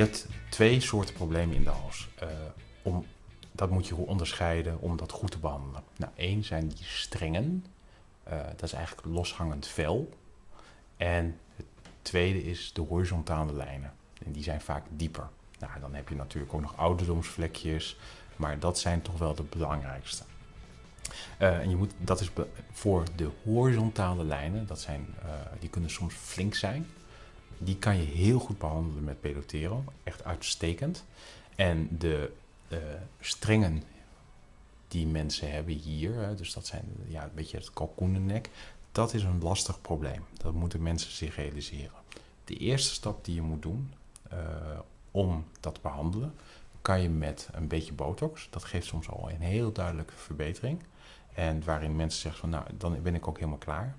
Je hebt twee soorten problemen in de hals. Uh, om, dat moet je onderscheiden om dat goed te behandelen. Nou, één zijn die strengen. Uh, dat is eigenlijk loshangend vel. En het tweede is de horizontale lijnen. En die zijn vaak dieper. Nou, dan heb je natuurlijk ook nog ouderdomsvlekjes. Maar dat zijn toch wel de belangrijkste. Uh, en je moet, dat is voor de horizontale lijnen, dat zijn, die kunnen soms flink zijn. Die kan je heel goed behandelen met Pelotero. Echt uitstekend. En de uh, strengen die mensen hebben hier, dus dat zijn ja, een beetje het kalkoenennek, dat is een lastig probleem. Dat moeten mensen zich realiseren. De eerste stap die je moet doen om dat te behandelen, kan je met een beetje botox. Dat geeft soms al een heel duidelijke verbetering. En waarin mensen zeggen van nou, dan ben ik ook helemaal klaar.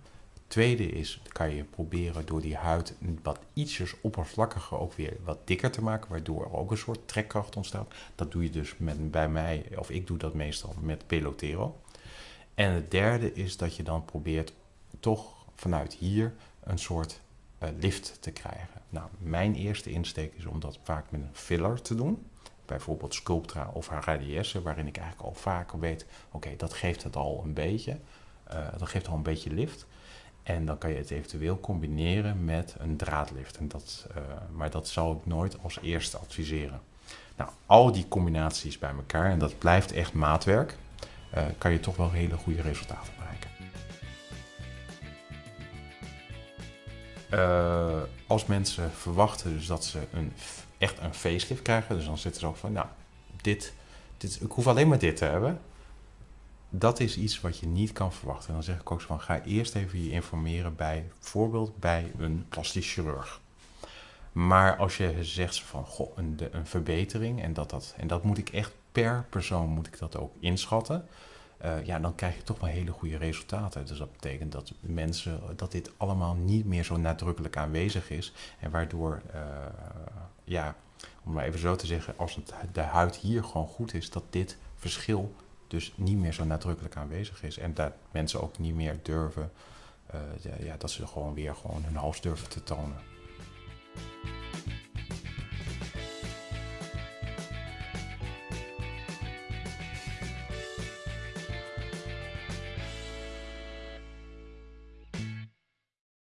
Tweede is, kan je proberen door die huid wat ietsjes oppervlakkiger ook weer wat dikker te maken, waardoor er ook een soort trekkracht ontstaat. Dat doe je dus met, bij mij, of ik doe dat meestal met Pelotero. En het derde is dat je dan probeert toch vanuit hier een soort uh, lift te krijgen. Nou, mijn eerste insteek is om dat vaak met een filler te doen. Bijvoorbeeld Sculptra of Radiesse, waarin ik eigenlijk al vaker weet, oké, dat geeft het al een beetje. Uh, dat geeft al een beetje lift. En dan kan je het eventueel combineren met een draadlift. En dat, uh, maar dat zou ik nooit als eerste adviseren. Nou, al die combinaties bij elkaar, en dat blijft echt maatwerk, uh, kan je toch wel hele goede resultaten bereiken. Als mensen verwachten dus dat ze een, echt een facelift krijgen, dus dan zitten ze ook van, nou, dit, dit, ik hoef alleen maar dit te hebben dat is iets wat je niet kan verwachten. En dan zeg ik ook zo van, ga eerst even je informeren bij, bijvoorbeeld bij een plastisch chirurg. Maar als je zegt van, goh, een, een verbetering, en dat, dat, en dat moet ik echt per persoon moet ik dat ook inschatten. Uh, ja, dan krijg je toch wel hele goede resultaten. Dus dat betekent dat mensen, dat dit allemaal niet meer zo nadrukkelijk aanwezig is. En waardoor, uh, ja, om maar even zo te zeggen, als de huid hier gewoon goed is, dat dit verschil dus niet meer zo nadrukkelijk aanwezig is. En dat mensen ook niet meer durven, uh, ja, dat ze gewoon weer gewoon hun hals durven te tonen.